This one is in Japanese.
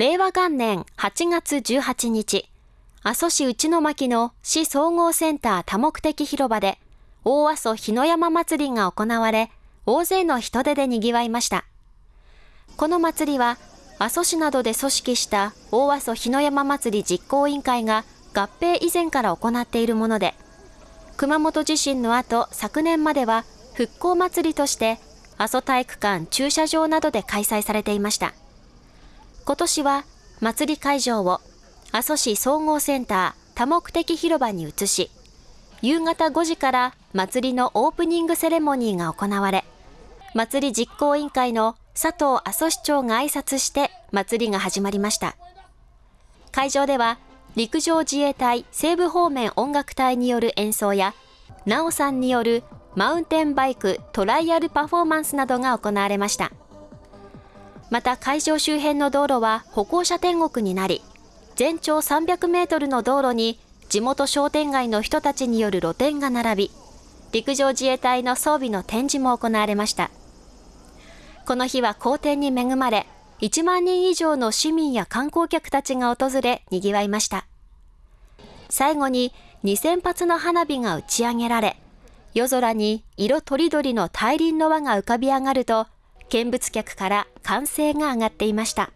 令和元年8月18日、阿蘇市内巻の市総合センター多目的広場で、大阿蘇日の山祭りが行われ、大勢の人出で賑わいました。この祭りは、阿蘇市などで組織した大阿蘇日の山祭り実行委員会が合併以前から行っているもので、熊本地震の後、昨年までは復興祭りとして阿蘇体育館駐車場などで開催されていました。今年は祭り会場を阿蘇市総合センター多目的広場に移し、夕方5時から祭りのオープニングセレモニーが行われ、祭り実行委員会の佐藤阿蘇市長が挨拶して祭りが始まりました。会場では陸上自衛隊西部方面音楽隊による演奏や、なおさんによるマウンテンバイクトライアルパフォーマンスなどが行われました。また会場周辺の道路は歩行者天国になり、全長300メートルの道路に地元商店街の人たちによる露店が並び、陸上自衛隊の装備の展示も行われました。この日は好天に恵まれ、1万人以上の市民や観光客たちが訪れ、賑わいました。最後に2000発の花火が打ち上げられ、夜空に色とりどりの大輪の輪が浮かび上がると、見物客から歓声が上がっていました。